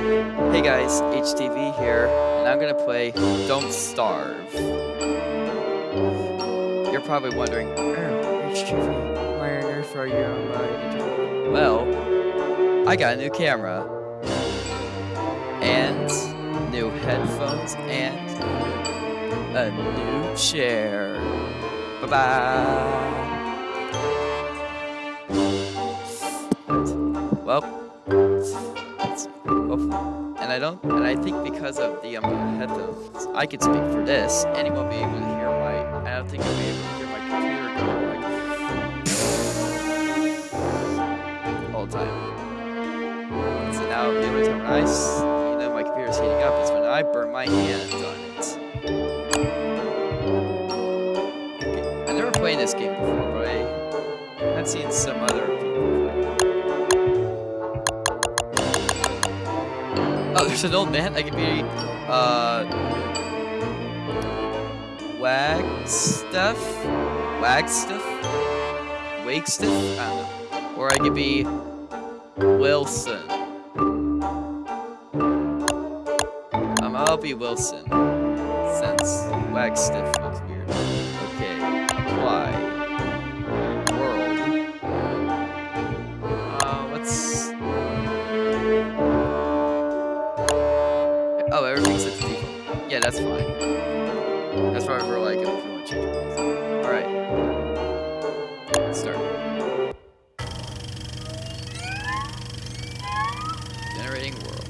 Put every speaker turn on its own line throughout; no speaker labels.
Hey guys, HTV here, and I'm gonna play Don't Starve. You're probably wondering, HTV, why on earth are you on my internet? Well, I got a new camera, and new headphones, and a new chair. Bye-bye. Well, it's- and I don't, and I think because of the um, I could speak for this, and won't be able to hear my, I don't think you'll be able to hear my computer go like all the time. So now the time when I, you know, my computer's heating up is when I burn my hand on it. Okay, I've never played this game before, but I have seen some other Oh, there's an old man. I could be, uh, Wagstuff? Wagstuff? Wakestuff? I don't know. Or I could be Wilson. Um, I'll be Wilson. Since Wagstuff that's fine. That's why we're like, if you want to change. Alright. Let's start. Generating world.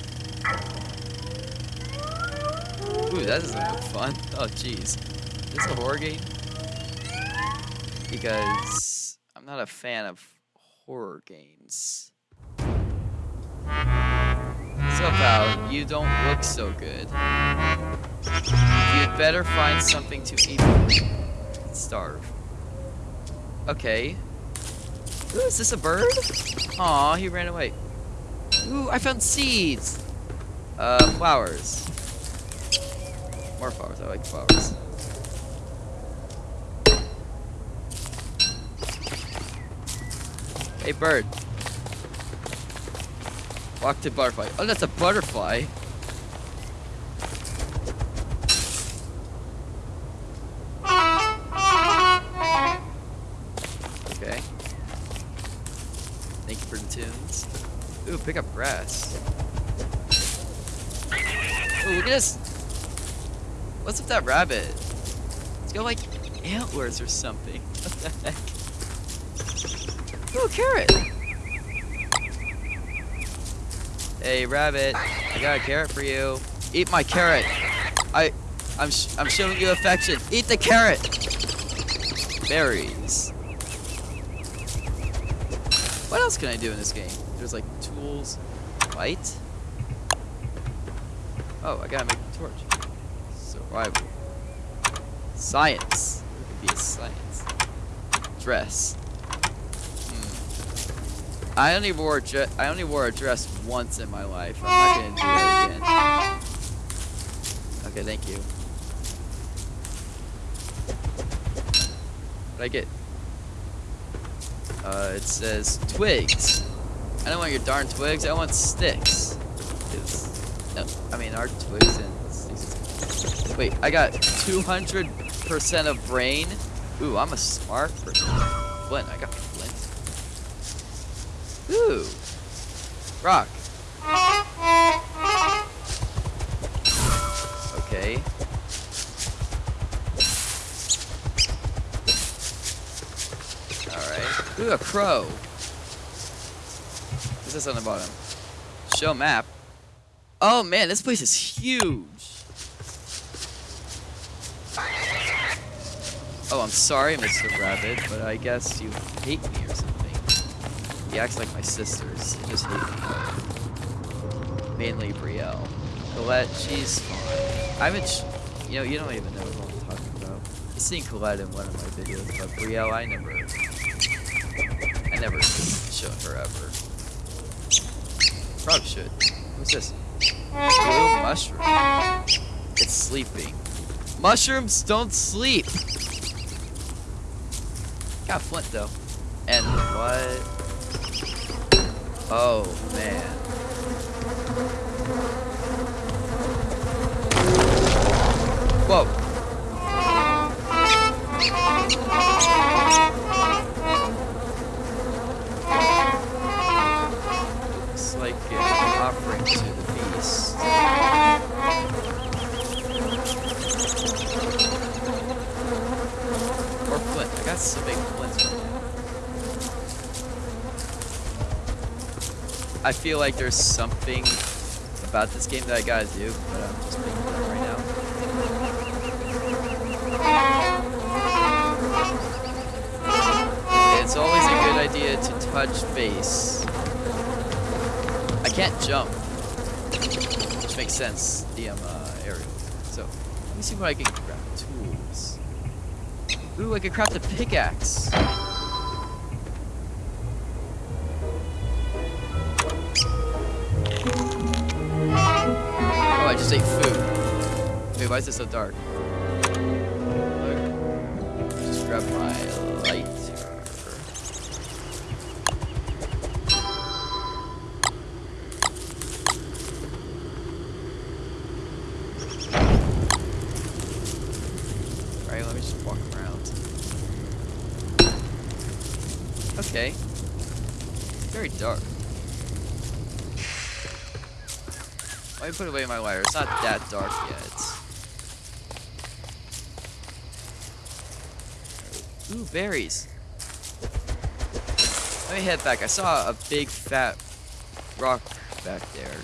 Ooh, that doesn't look fun. Oh, jeez. Is this a horror game? Because I'm not a fan of horror games. Somehow, you don't look so good. You'd better find something to eat. And Starve. Okay. Ooh, is this a bird? Aw, he ran away. Ooh, I found seeds! Uh, flowers. More flowers, I like flowers. Hey, bird. Walk to butterfly. Oh, that's a butterfly. Okay. Thank you for the tunes. Ooh, pick up grass. Ooh, look at this. What's with that rabbit? It's got like antlers or something. What the heck? Ooh, carrot. Hey, rabbit. I got a carrot for you. Eat my carrot. I, I'm, sh I'm showing you affection. Eat the carrot. Berries. What else can I do in this game? There's like tools, light. Oh, I gotta make a torch. Survival. Science. It could be a science. Dress. I only wore a dre- I only wore a dress once in my life. I'm not gonna do that again. Okay, thank you. What I get? Uh, it says twigs. I don't want your darn twigs. I want sticks. no, I mean our twigs and sticks. Wait, I got 200% of brain. Ooh, I'm a smart person. What? I got. Ooh, rock. Okay. Alright. Ooh, a crow. What's this on the bottom? Show map. Oh man, this place is huge. Oh, I'm sorry, Mr. Rabbit, but I guess you hate me. He acts like my sisters. Just hate. Mainly Brielle. Colette, she's fine. I haven't, you know, you don't even know what I'm talking about. I've seen Colette in one of my videos, but Brielle, I never, I never shown her ever. Probably should. What's this? Blue mushroom. It's sleeping. Mushrooms don't sleep. Got flint though. And what? Oh man. Whoa. Looks like offering to the beast. Or some big I feel like there's something about this game that I gotta do, but I'm just making it right now. It's always a good idea to touch base. I can't jump, which makes sense. The um, uh, aerial. So let me see what I can craft. Tools. Ooh, I can craft a pickaxe. Is it so dark? Look. Just grab my light. Alright, let me just walk around. Okay. Very dark. Let me put away my lighter. It's not that dark yet. Ooh, berries. Let me head back. I saw a big fat rock back there.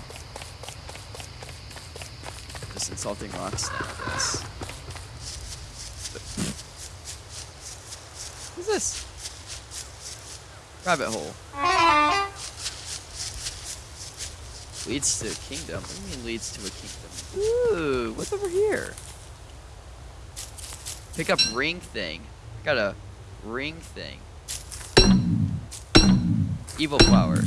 Just insulting rocks now, I guess. What's this? Rabbit hole. Leads to a kingdom? What do you mean leads to a kingdom? Ooh, what's over here? Pick up ring thing. Got a ring thing. Evil flower.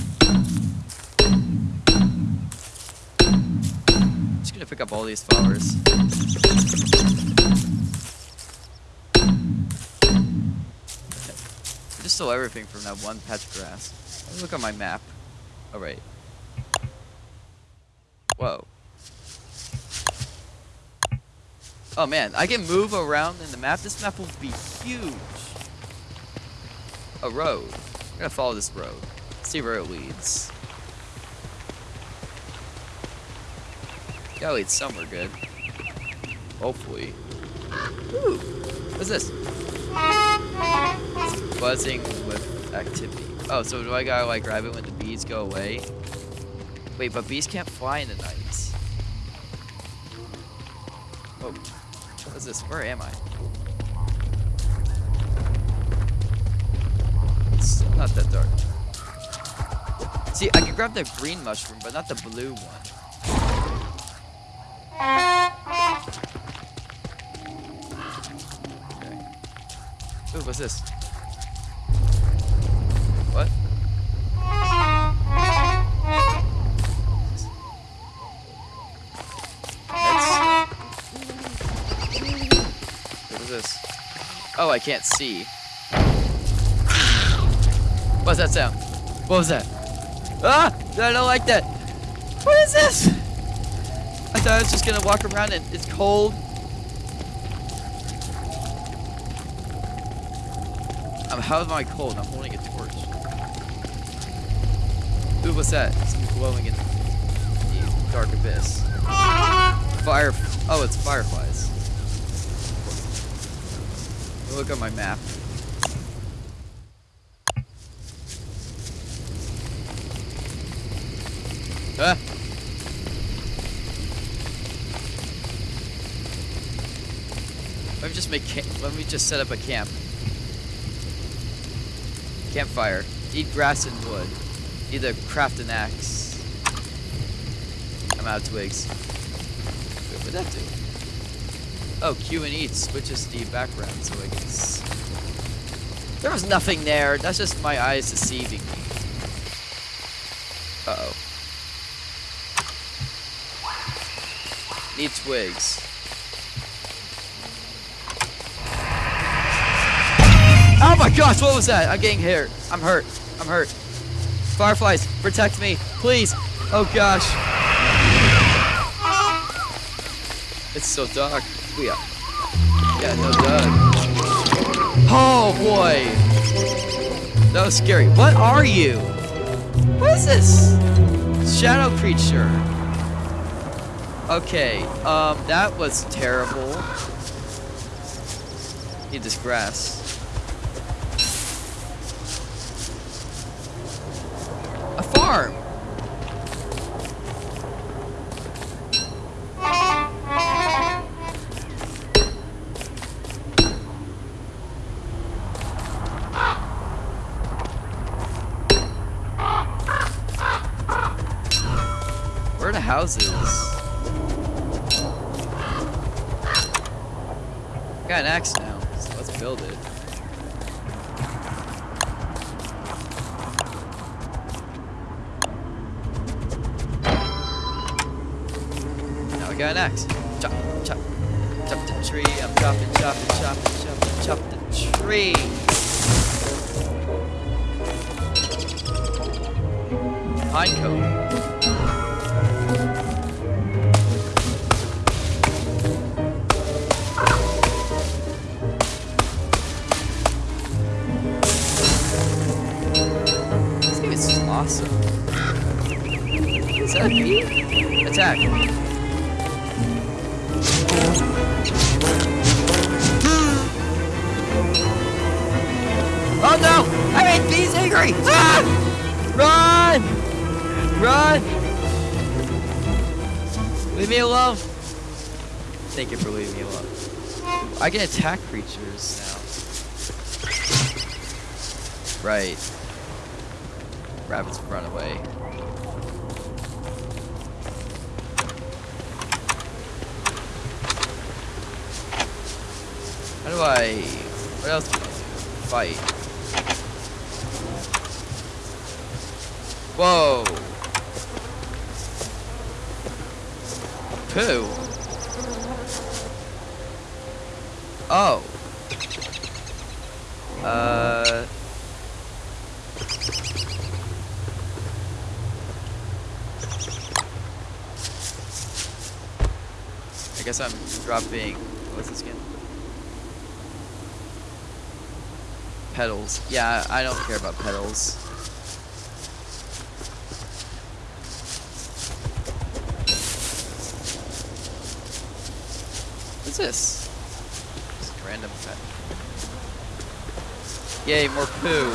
Just gonna pick up all these flowers. I just stole everything from that one patch of grass. Let me look on my map. Oh, Alright. Whoa. Oh man, I can move around in the map. This map will be huge. A road. I'm gonna follow this road. See where it leads. Gotta lead somewhere good. Hopefully. Ooh, what's this? It's Buzzing with activity. Oh, so do I gotta like grab it when the bees go away? Wait, but bees can't fly in the night. Oh, what's this? Where am I? It's not that dark. See, I can grab the green mushroom, but not the blue one. Okay. Ooh, what's this? What? What is this? Oh, I can't see. What's that sound? What was that? Ah! I don't like that. What is this? I thought I was just gonna walk around and it's cold. Um, how am I cold? I'm holding a torch. Ooh, what's that? Something glowing in the dark abyss. Fire. Oh, it's fireflies. Look on my map. Let me just make. Let me just set up a camp. Campfire. Eat grass and wood. Either craft an axe. I'm out of twigs. What'd that do? Oh, Q and E switches the background so I can. There was nothing there. That's just my eyes deceiving me. Uh oh. Need twigs. Oh my gosh, what was that? I'm getting hurt. I'm hurt. I'm hurt. Fireflies, protect me, please. Oh gosh. It's so dark. We are. Yeah, no Doug. Oh boy! That was scary. What are you? What is this? Shadow creature. Okay, um, that was terrible. Need this grass. Got an axe. Chop, chop, chop the tree. I'm chopping, chopping, chopping, chopping, chop the tree. Pine. This game is awesome. Is that bee? Attack. Run! Leave me alone. Thank you for leaving me alone. I can attack creatures now. Right. Rabbits run away. How do I... What else can I do? Fight. Whoa! Oh. Uh... I guess I'm dropping. What's this again? Petals. Yeah, I don't care about petals. This? Just random pet. Yay, more poo.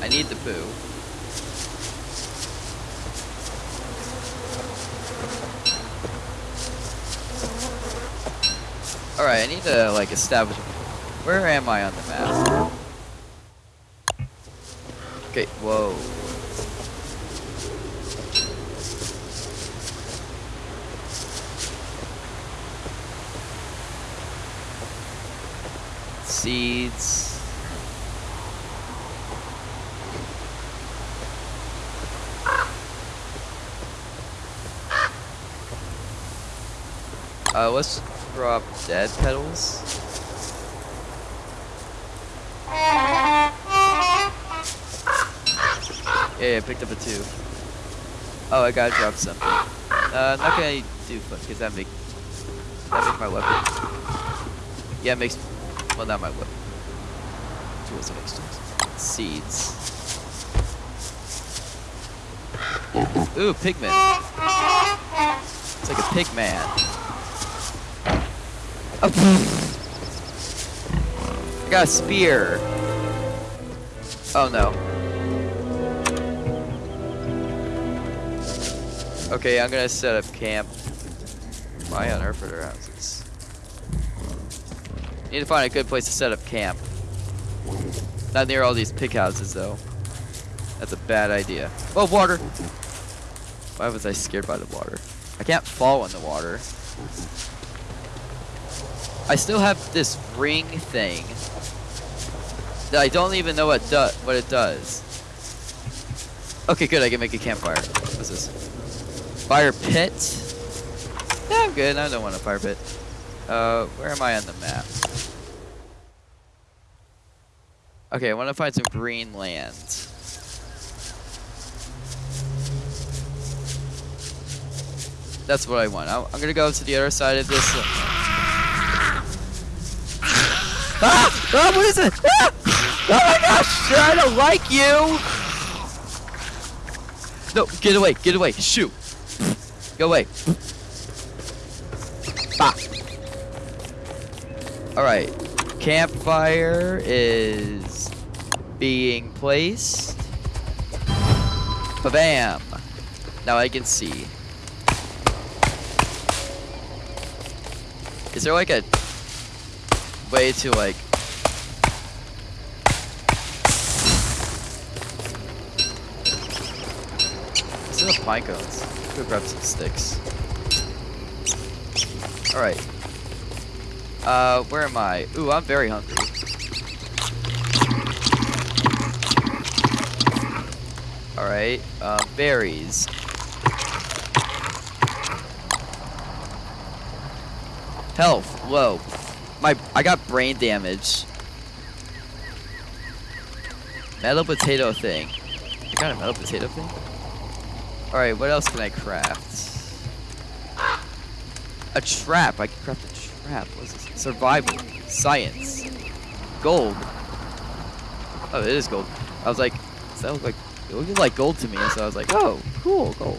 I need the poo. Alright, I need to like establish where am I on the map? Okay, whoa. Seeds. Uh, let's drop dead petals. Yeah, I picked up a two. Oh, I gotta drop something. Uh, not gonna do because that make that make my weapon. Yeah, it makes well not my weapon. Tools it makes tools. Seeds. Ooh, pigment. It's like a pig man. I got a spear. Oh no. Okay, I'm gonna set up camp. Why on earth are there houses? Need to find a good place to set up camp. Not near all these pig houses though. That's a bad idea. Oh, water! Why was I scared by the water? I can't fall in the water. I still have this ring thing that I don't even know what do what it does. Okay, good. I can make a campfire. What's this? Fire pit. Yeah, I'm good. I don't want a fire pit. Uh, where am I on the map? Okay, I want to find some green land. That's what I want. I, I'm gonna go to the other side of this. Ah! Ah! What is it? Ah! Oh my gosh! I don't like you! No, get away, get away, shoot. Go away. Ah. Alright. Campfire is being placed. Ba-bam. Now I can see. Is there like a way to like Instead of pine cones, go grab some sticks. Alright. Uh, where am I? Ooh, I'm very hungry. Alright, um, berries. Health, low. My, I got brain damage. Metal potato thing. I got a metal potato thing? Alright, what else can I craft? A trap. I can craft a trap. What's this? Survival. Science. Gold. Oh, it is gold. I was like, that look like, it looked like gold to me. So I was like, oh, cool, gold.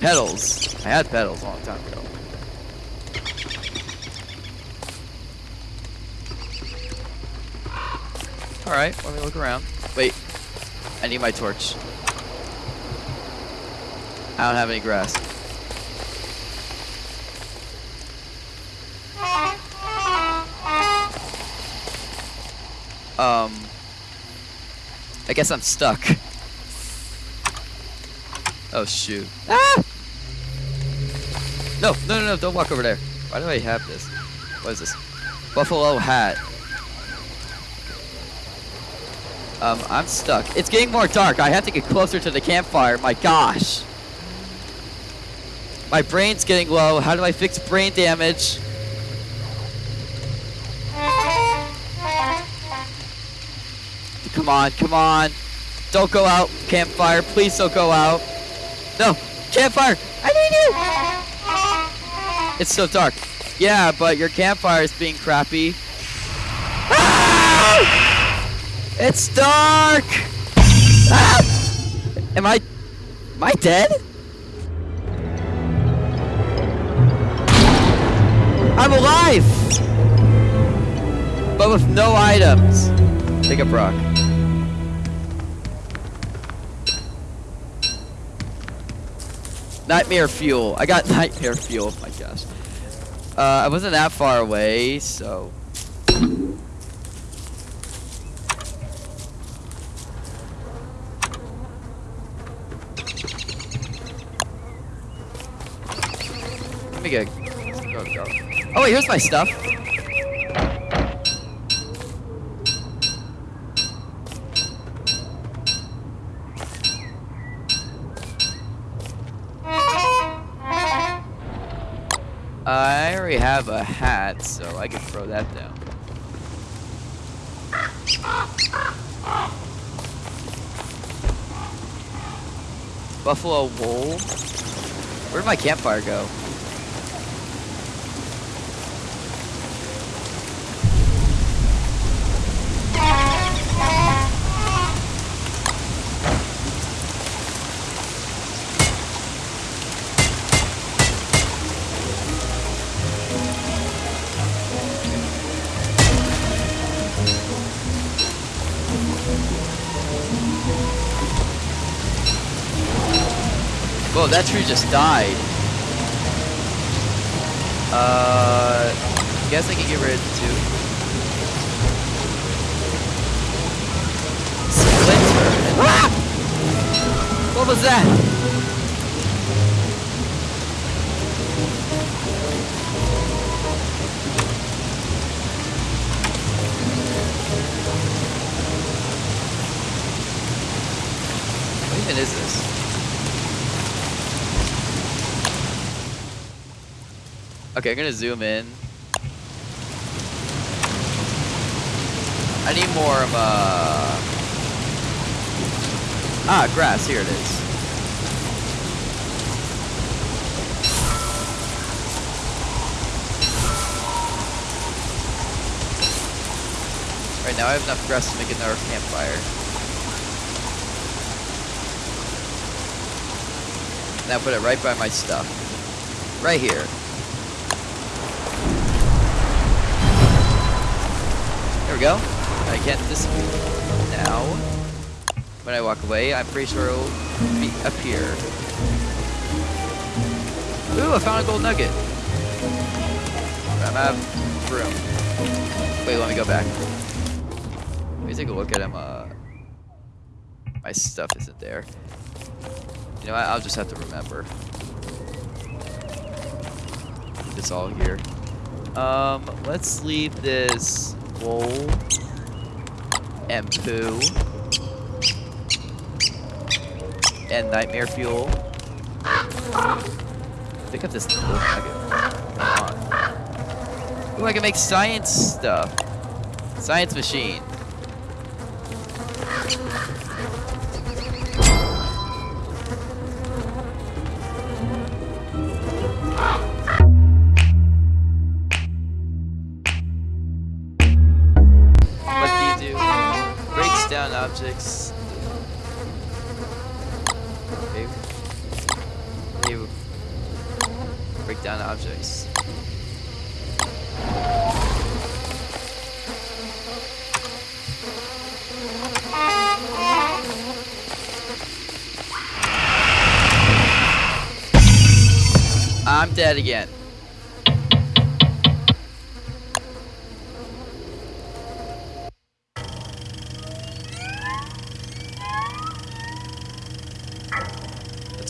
Petals. I had petals a long time ago. Alright, let me look around. Wait. I need my torch. I don't have any grass. Um, I guess I'm stuck. Oh shoot. Ah! No, no, no, no, don't walk over there. Why do I have this? What is this? Buffalo hat. Um, I'm stuck. It's getting more dark. I have to get closer to the campfire. My gosh. My brain's getting low. How do I fix brain damage? Come on, come on. Don't go out, campfire. Please don't go out. No, campfire. I need you. It's so dark. Yeah, but your campfire is being crappy. Ah! It's dark. Ah! Am I? Am I dead? I'm alive, but with no items. Pick up rock. Nightmare fuel. I got nightmare fuel. My gosh. Uh, I wasn't that far away, so. Get. Go, go. Oh wait, here's my stuff. I already have a hat, so I can throw that down. Buffalo wool. Where'd my campfire go? Whoa, that tree just died. Uh, guess I can get rid of two. Splinter. Ah! What was that? even is this? Okay, I'm gonna zoom in. I need more of a... Ah, grass, here it is. Right now I have enough grass to make another campfire. Now put it right by my stuff. Right here. There we go. I can't disappear. Now, when I walk away, I'm pretty sure it'll be up here. Ooh, I found a gold nugget. I'm out of room. Wait, let me go back. Let me take a look at him. Uh, my stuff isn't there. You know? I'll just have to remember. It's all here. Um, let's leave this wool and poo and nightmare fuel. Pick up this gold nugget. Come on. Ooh, I can make science stuff. Science machine.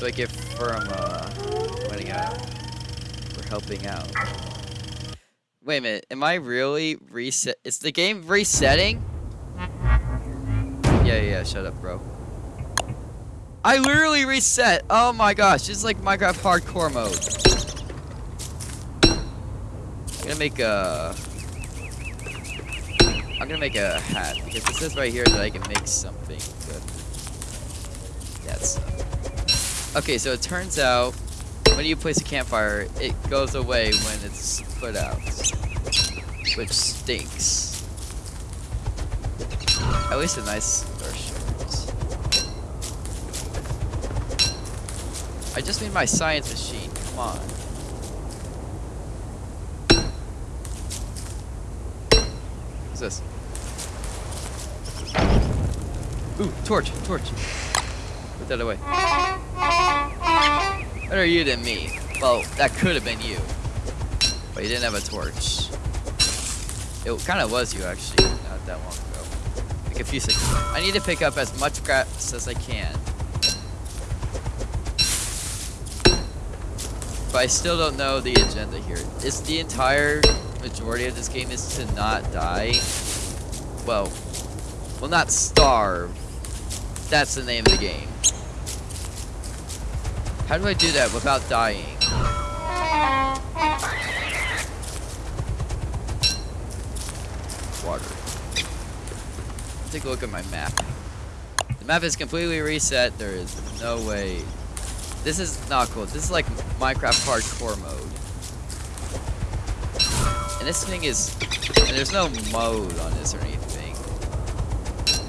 That's what I get from uh, winning out. For helping out. Wait a minute, am I really reset? Is the game resetting? Yeah, yeah, shut up, bro. I literally reset. Oh my gosh, it's like Minecraft hardcore mode. I'm gonna make a. I'm gonna make a hat because it says right here that I can make something with Okay, so it turns out when you place a campfire, it goes away when it's put out, which stinks. At least a nice. I just made my science machine. Come on. What's this? Ooh, torch, torch. Put that away. Better you than me. Well, that could have been you. But you didn't have a torch. It kind of was you, actually, not that long ago. Like a few seconds ago. I need to pick up as much grass as I can. But I still don't know the agenda here. Is the entire majority of this game is to not die? Well, well not starve. That's the name of the game. How do I do that without dying? Water. Take a look at my map. The map is completely reset. There is no way. This is not cool. This is like Minecraft hardcore mode. And this thing is... And there's no mode on this or anything.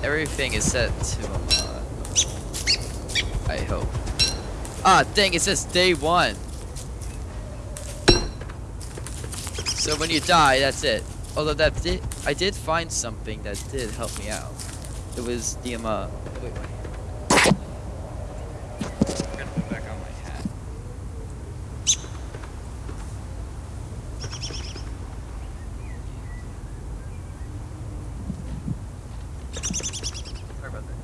Everything is set to a mod. I hope. Ah, dang, it says day one. So when you die, that's it. Although that did, I did find something that did help me out. It was the um, uh, wait, wait. I'm gonna put back on my hat. Sorry about that.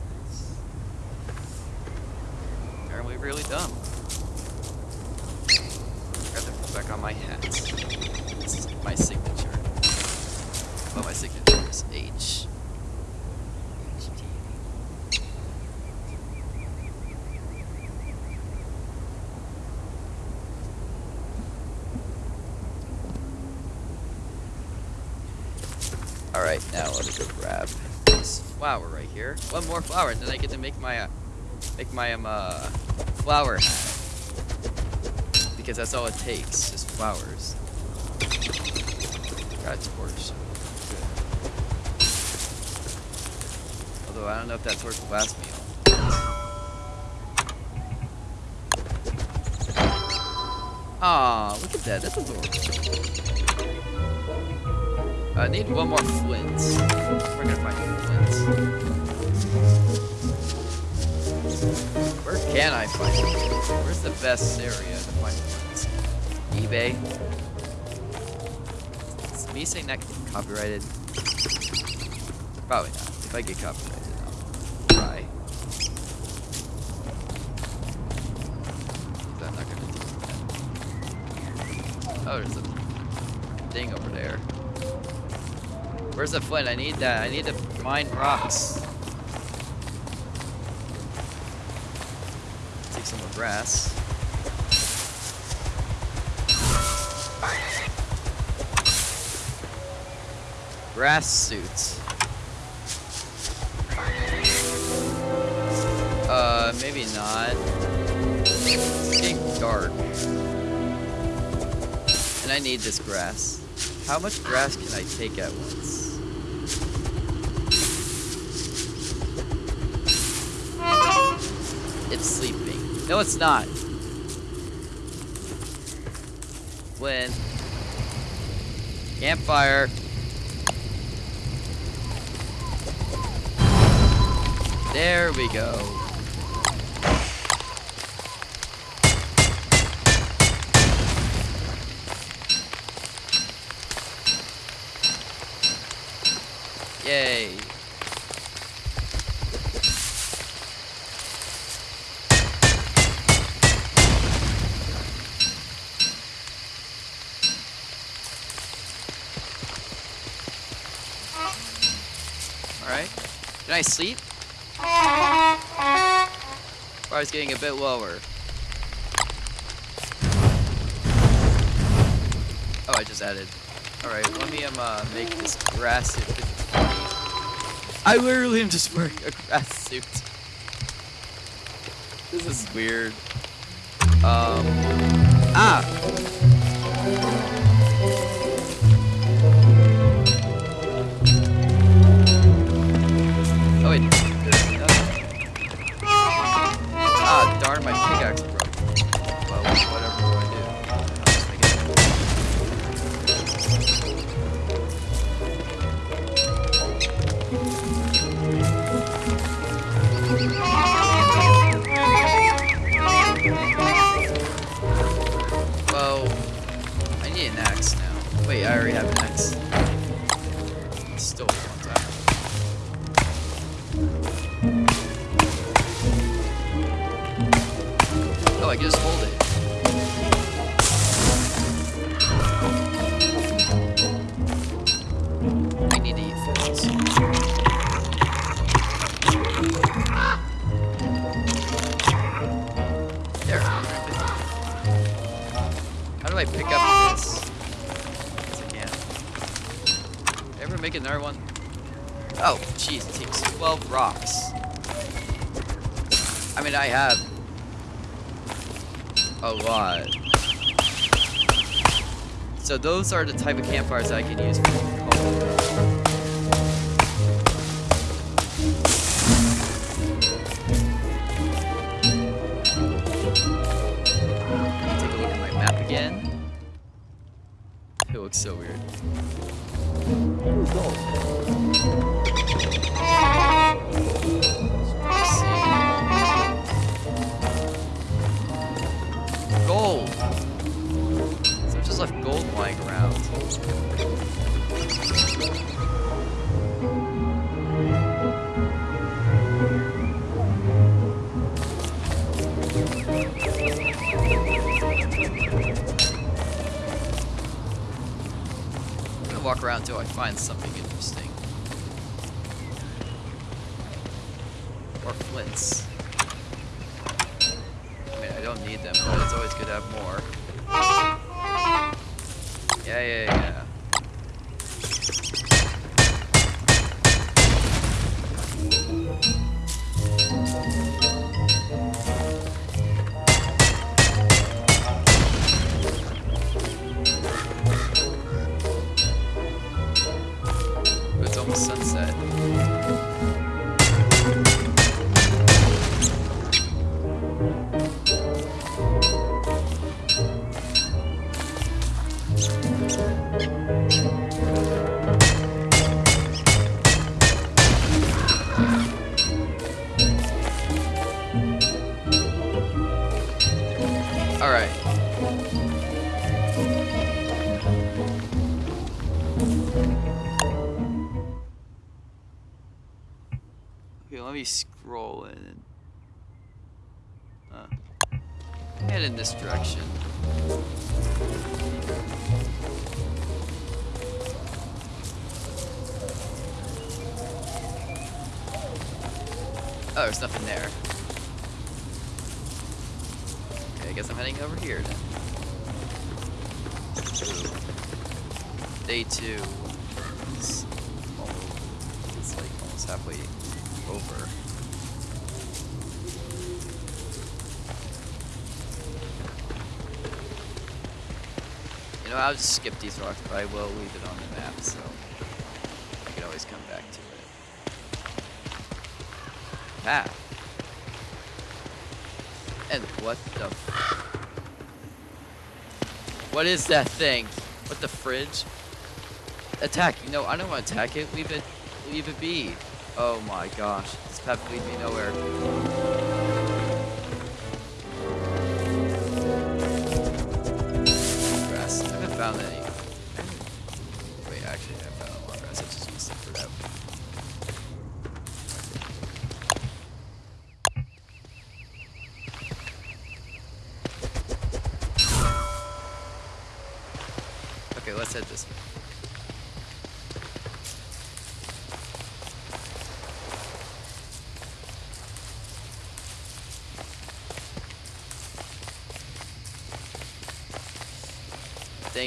Apparently really dumb. Got to put back on my hat. This is my signature. Well, my signature is H. Alright, now let me go grab this flower right here. One more flower, and then I get to make my, uh, make my, um, uh, flower hat. Because that's all it takes, just flowers. Got a torch. Good. Although I don't know if that torch will last me. Look at that. That's adorable. I need one more flint. We're gonna find flints. Where can I find flints? Where's the best area to find flints? eBay? Is me saying that copyrighted? Probably not. If I get copyrighted, I'll try. I'm not gonna do that. Oh, there's a thing over there. Where's the flint? I need that. I need to mine rocks. Take some more grass. Grass suits. Uh, maybe not. It's dark. And I need this grass. How much grass can I take at once? It's sleeping. No, it's not. When campfire. There we go. Yay. Alright. Did I sleep? Or is getting a bit lower. Oh, I just added. Alright, let me um, uh, make this grass suit. I literally am just wearing a grass suit. This is weird. Um. Ah! Oh wait. Ah, darn, my I already have an a lot. So those are the type of campfires I can use for home. Take a look at my map again. It looks so weird. I find something interesting. Almost sunset. Uh, head in this direction. Oh, there's nothing there. Okay, I guess I'm heading over here then. Day two. I'll just skip these rocks, but I will leave it on the map, so I can always come back to it. Ah. And what the What is that thing? What the fridge? Attack. You know, I don't want to attack it. Leave it leave it be. Oh my gosh. This path leads me nowhere.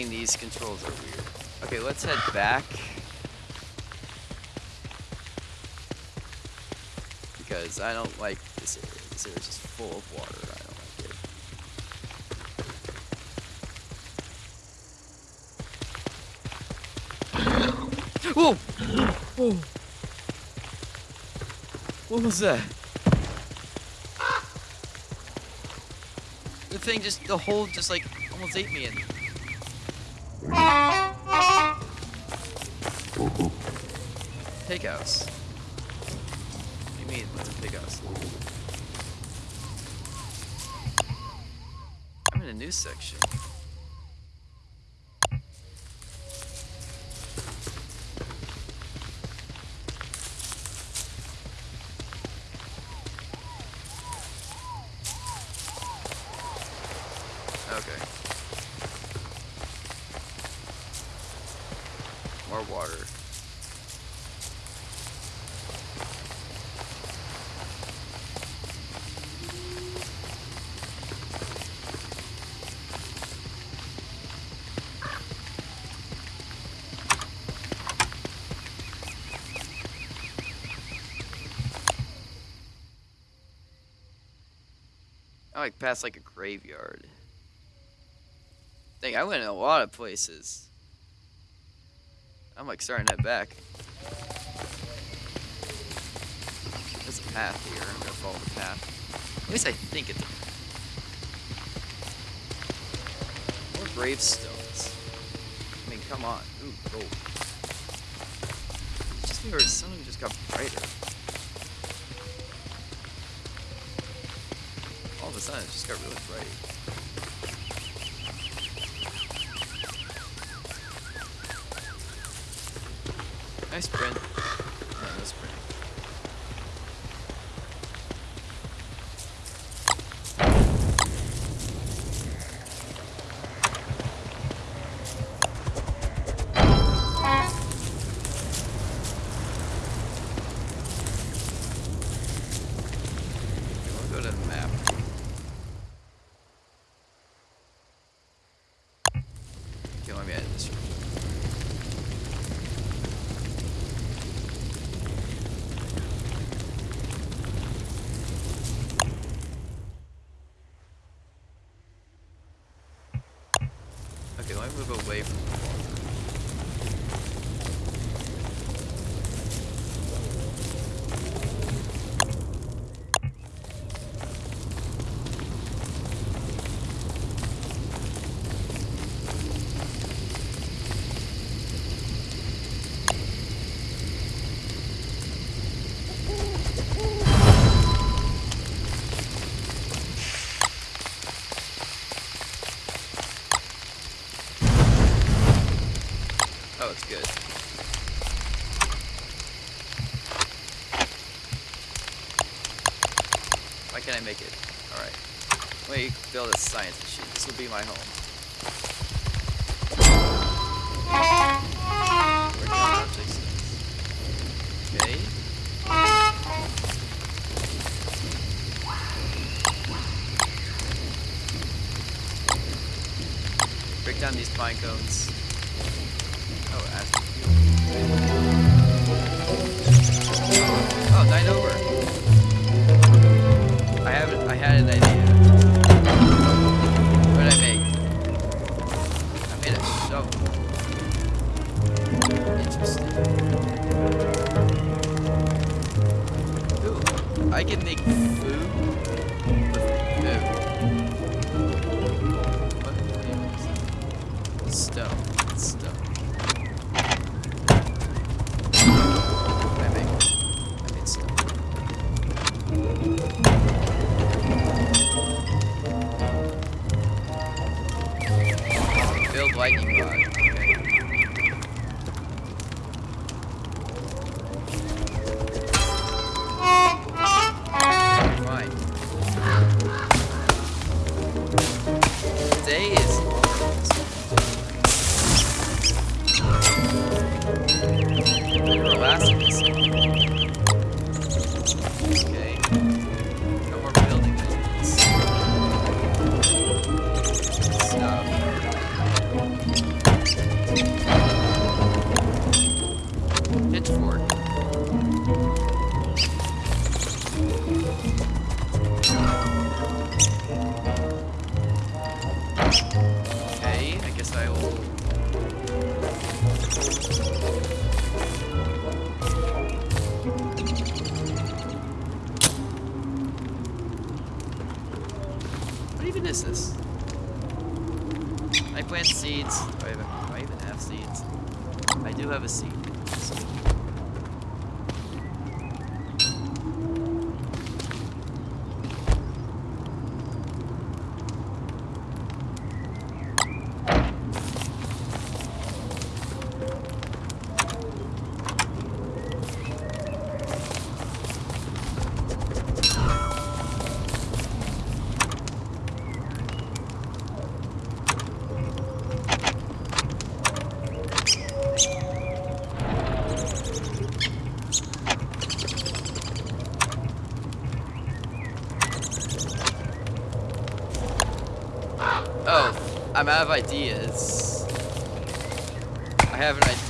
These controls are weird. Okay, let's head back. Because I don't like this area. This area is just full of water. I don't like it. Whoa! Whoa! What was that? The thing just, the hole just like almost ate me in. Pig house. What do you mean? What's a pig house? I'm in a news section. Okay. More water. Like past like a graveyard. Dang, I went in a lot of places. I'm like starting to head back. There's a path here. I'm gonna follow the path. At least I think it's More gravestones. I mean, come on. Ooh, gold. It's just where something just got brighter. Of a sudden, it just got really bright. Nice print. can I make it? Alright. Let me build a science machine. This will be my home. Okay. Break down these pine cones. I'm out of ideas. I have an idea.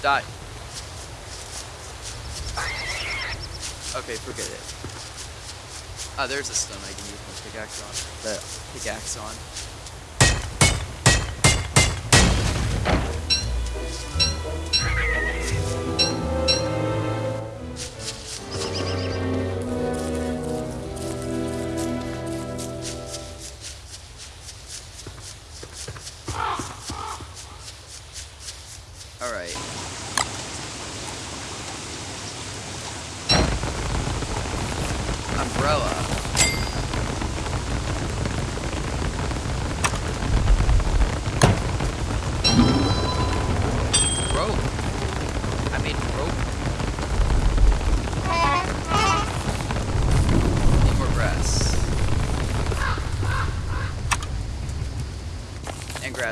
die. Okay, forget it. Ah, oh, there's a stone I can use my pickaxe on. The pickaxe on.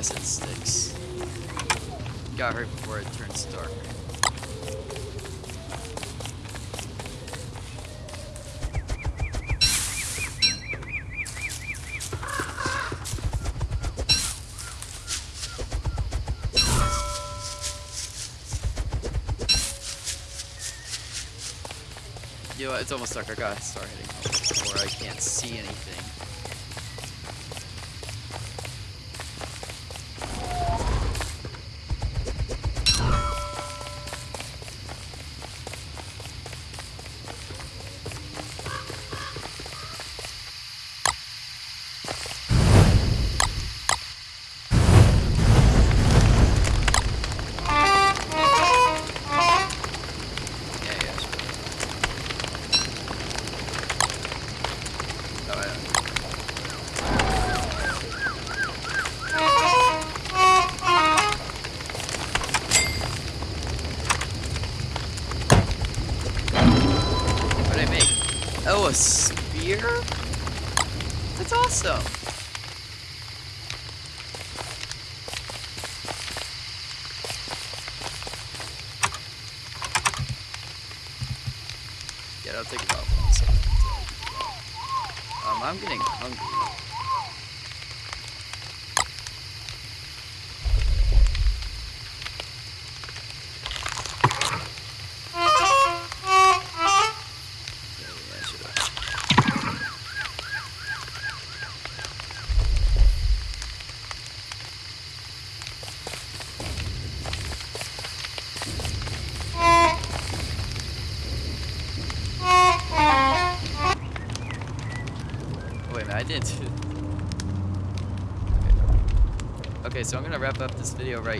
Fluorescent sticks. Got her before it turns dark. You know it's almost dark. I gotta start home before I can't see anything. A spear? That's awesome. Yeah, that'll take one second. Um, I'm getting hungry. Video right